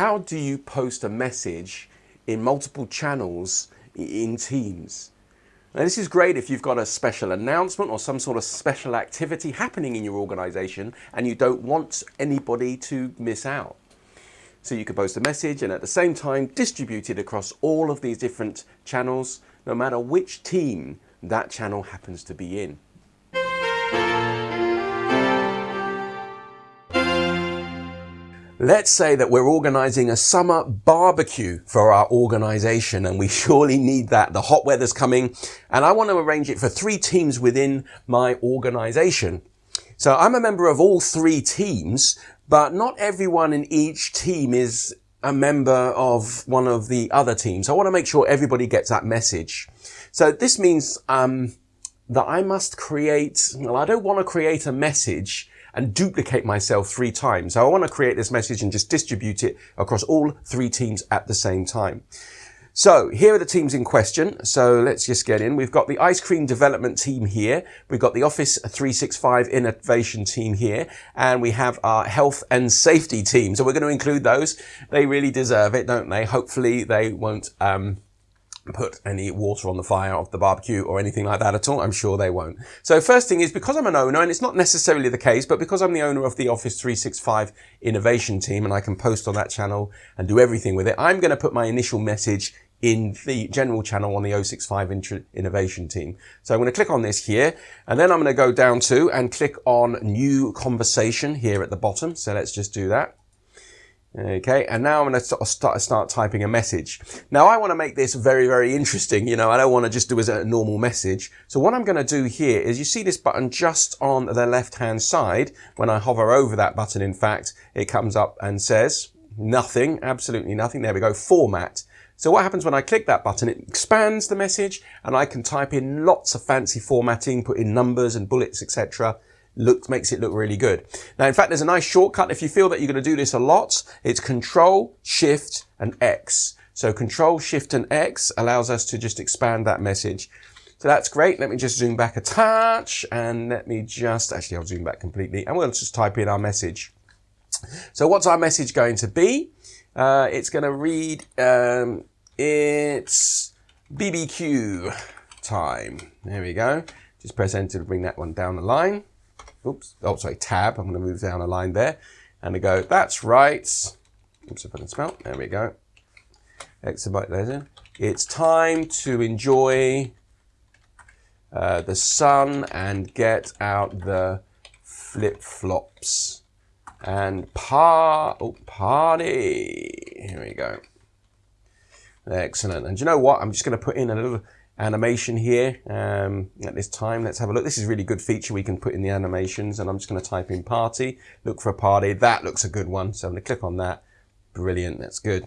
how do you post a message in multiple channels in Teams? Now, this is great if you've got a special announcement or some sort of special activity happening in your organization and you don't want anybody to miss out. So you could post a message and at the same time distribute it across all of these different channels, no matter which team that channel happens to be in. Let's say that we're organizing a summer barbecue for our organization and we surely need that. The hot weather's coming and I want to arrange it for three teams within my organization. So I'm a member of all three teams, but not everyone in each team is a member of one of the other teams. I want to make sure everybody gets that message. So this means um, that I must create, well, I don't want to create a message and duplicate myself three times. So I want to create this message and just distribute it across all three teams at the same time. So here are the teams in question. So let's just get in. We've got the ice cream development team here. We've got the Office 365 innovation team here. And we have our health and safety team. So we're going to include those. They really deserve it, don't they? Hopefully they won't, um, put any water on the fire of the barbecue or anything like that at all. I'm sure they won't. So first thing is because I'm an owner, and it's not necessarily the case, but because I'm the owner of the Office 365 innovation team and I can post on that channel and do everything with it, I'm going to put my initial message in the general channel on the 065 innovation team. So I'm going to click on this here and then I'm going to go down to and click on new conversation here at the bottom. So let's just do that. Okay, and now I'm going to start, start typing a message. Now I want to make this very, very interesting. You know, I don't want to just do as a normal message. So what I'm going to do here is you see this button just on the left hand side. When I hover over that button, in fact, it comes up and says nothing, absolutely nothing. There we go, format. So what happens when I click that button, it expands the message and I can type in lots of fancy formatting, put in numbers and bullets, etc looks, makes it look really good. Now, in fact, there's a nice shortcut. If you feel that you're going to do this a lot, it's Control, Shift, and X. So Control, Shift, and X allows us to just expand that message. So that's great. Let me just zoom back a touch and let me just, actually I'll zoom back completely and we'll just type in our message. So what's our message going to be? Uh, it's going to read, um, it's BBQ time. There we go. Just press enter to bring that one down the line oops, oh, sorry, tab. I'm going to move down a line there and I go, that's right. Oops, if I can spell. There we go. Exabyte legend. It's time to enjoy uh, the sun and get out the flip flops and par oh, party. Here we go. Excellent. And you know what? I'm just going to put in a little animation here um, at this time. Let's have a look. This is really good feature we can put in the animations and I'm just going to type in party, look for a party. That looks a good one. So I'm going to click on that. Brilliant. That's good.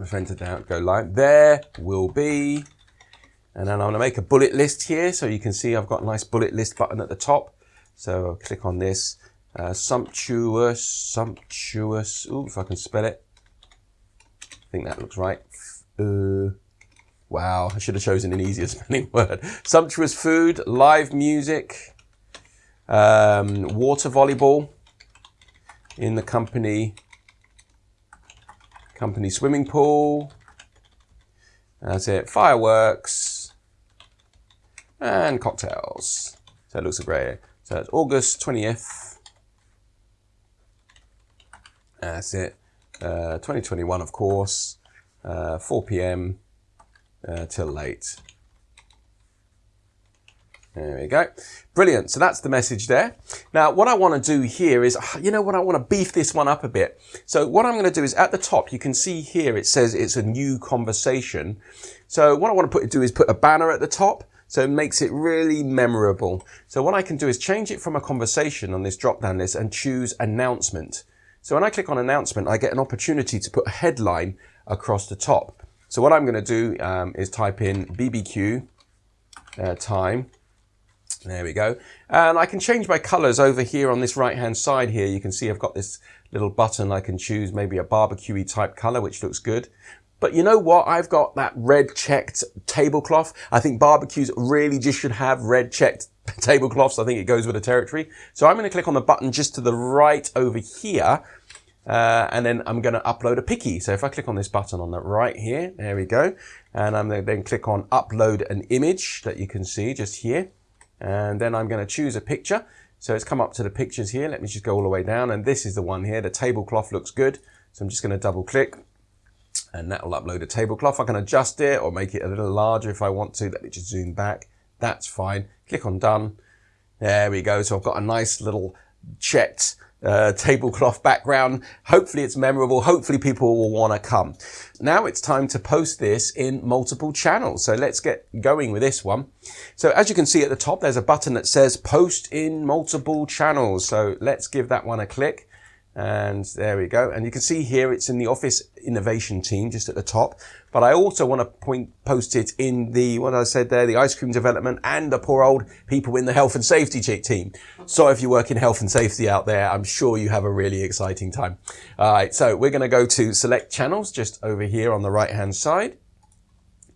I've entered out, go live. There will be, and then I'm going to make a bullet list here. So you can see I've got a nice bullet list button at the top. So I'll click on this. Uh, sumptuous, sumptuous. Ooh, if I can spell it. I think that looks right. Uh, Wow, I should have chosen an easier spelling word. Sumptuous food, live music, um, water volleyball in the company company swimming pool. That's it. Fireworks and cocktails. So it looks great. So it's August 20th. That's it. Uh, 2021, of course. Uh, 4 p.m uh, till late. There we go. Brilliant. So that's the message there. Now, what I want to do here is, you know what, I want to beef this one up a bit. So what I'm going to do is at the top, you can see here, it says it's a new conversation. So what I want to put do is put a banner at the top. So it makes it really memorable. So what I can do is change it from a conversation on this drop down list and choose announcement. So when I click on announcement, I get an opportunity to put a headline across the top. So what I'm going to do um, is type in BBQ uh, time. There we go. And I can change my colors over here on this right hand side here. You can see I've got this little button. I can choose maybe a barbecue type color, which looks good. But you know what? I've got that red checked tablecloth. I think barbecues really just should have red checked tablecloths. I think it goes with the territory. So I'm going to click on the button just to the right over here Uh, and then I'm going to upload a picky. So if I click on this button on the right here, there we go. And I'm then click on upload an image that you can see just here. And then I'm going to choose a picture. So it's come up to the pictures here. Let me just go all the way down. And this is the one here. The tablecloth looks good. So I'm just going to double click and that will upload a tablecloth. I can adjust it or make it a little larger if I want to. Let me just zoom back. That's fine. Click on done. There we go. So I've got a nice little checked uh, tablecloth background. Hopefully it's memorable. Hopefully people will want to come. Now it's time to post this in multiple channels. So let's get going with this one. So as you can see at the top, there's a button that says post in multiple channels. So let's give that one a click. And there we go. And you can see here it's in the Office Innovation team just at the top. But I also want to point, post it in the, what I said there, the ice cream development and the poor old people in the health and safety team. So if you work in health and safety out there, I'm sure you have a really exciting time. All right. So we're going to go to select channels just over here on the right hand side.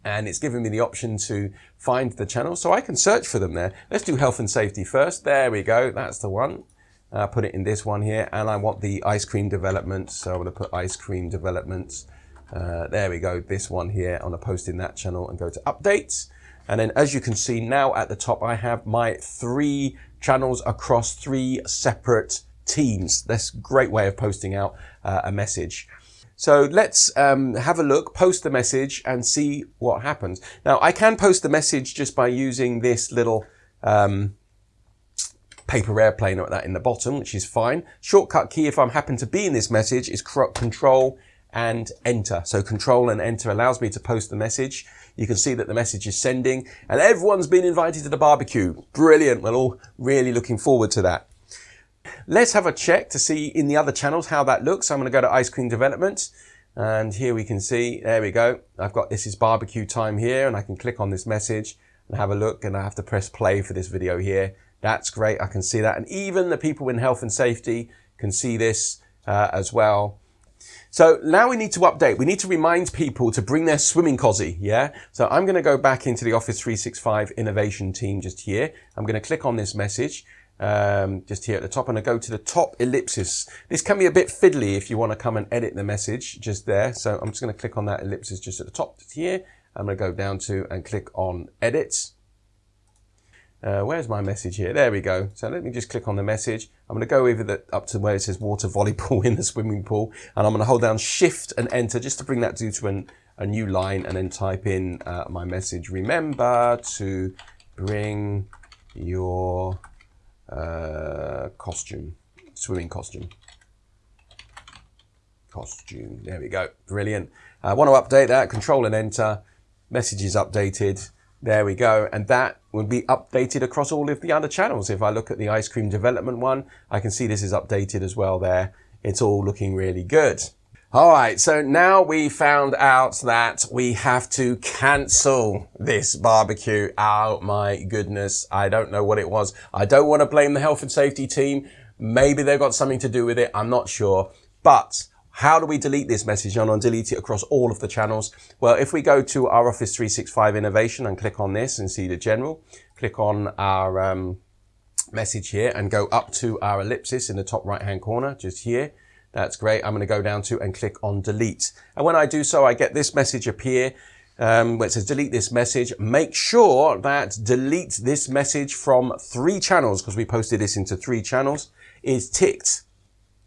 And it's giving me the option to find the channel. So I can search for them there. Let's do health and safety first. There we go. That's the one uh, put it in this one here and I want the ice cream development so I'm going to put ice cream developments uh, there we go this one here going to post in that channel and go to updates. And then as you can see now at the top I have my three channels across three separate teams. That's a great way of posting out uh, a message. So let's um, have a look, post the message and see what happens. Now I can post the message just by using this little um, paper airplane like that in the bottom, which is fine. Shortcut key, if I'm happen to be in this message, is control and enter. So control and enter allows me to post the message. You can see that the message is sending and everyone's been invited to the barbecue. Brilliant. We're all really looking forward to that. Let's have a check to see in the other channels how that looks. I'm going to go to ice cream development and here we can see, there we go. I've got this is barbecue time here and I can click on this message and have a look and I have to press play for this video here that's great. I can see that. And even the people in health and safety can see this uh, as well. So now we need to update. We need to remind people to bring their swimming cozy. Yeah. So I'm going to go back into the Office 365 innovation team just here. I'm going to click on this message. Um, just here at the top and I go to the top ellipsis. This can be a bit fiddly if you want to come and edit the message just there. So I'm just going to click on that ellipsis just at the top here. I'm going to go down to and click on edit. Uh, where's my message here? There we go. So let me just click on the message. I'm going to go over the, up to where it says water volleyball in the swimming pool. And I'm going to hold down shift and enter just to bring that to an, a new line and then type in uh, my message. Remember to bring your uh, costume, swimming costume. Costume. There we go. Brilliant. I want to update that. Control and enter. Message is updated. There we go. And that will be updated across all of the other channels. If I look at the ice cream development one, I can see this is updated as well there. It's all looking really good. All right, so now we found out that we have to cancel this barbecue. Oh my goodness, I don't know what it was. I don't want to blame the health and safety team. Maybe they've got something to do with it. I'm not sure. But how do we delete this message and delete it across all of the channels? Well, if we go to our Office 365 Innovation and click on this and see the general, click on our um, message here and go up to our ellipsis in the top right hand corner, just here. That's great. I'm going to go down to and click on delete. And when I do so, I get this message appear um, where it says delete this message. Make sure that delete this message from three channels because we posted this into three channels is ticked.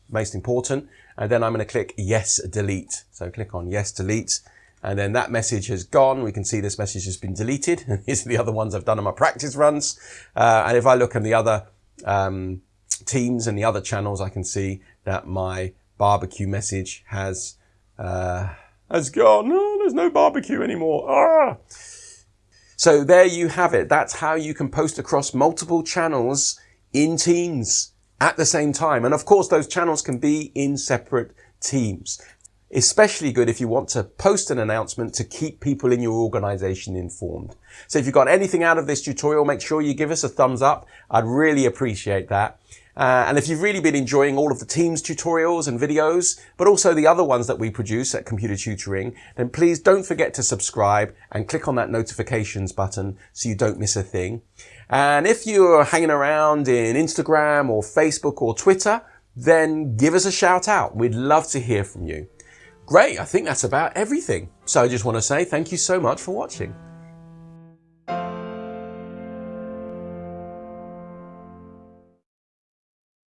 Most important and then I'm going to click yes delete. So click on yes delete and then that message has gone. We can see this message has been deleted. These are the other ones I've done on my practice runs. Uh, and if I look in the other um, teams and the other channels, I can see that my barbecue message has uh, has gone. Oh, there's no barbecue anymore. Ah! So there you have it. That's how you can post across multiple channels in Teams at the same time. And of course, those channels can be in separate teams. Especially good if you want to post an announcement to keep people in your organization informed. So if you got anything out of this tutorial, make sure you give us a thumbs up. I'd really appreciate that. Uh, and if you've really been enjoying all of the Teams tutorials and videos, but also the other ones that we produce at Computer Tutoring, then please don't forget to subscribe and click on that notifications button so you don't miss a thing. And if you're hanging around in Instagram or Facebook or Twitter, then give us a shout out. We'd love to hear from you. Great, I think that's about everything. So I just want to say thank you so much for watching.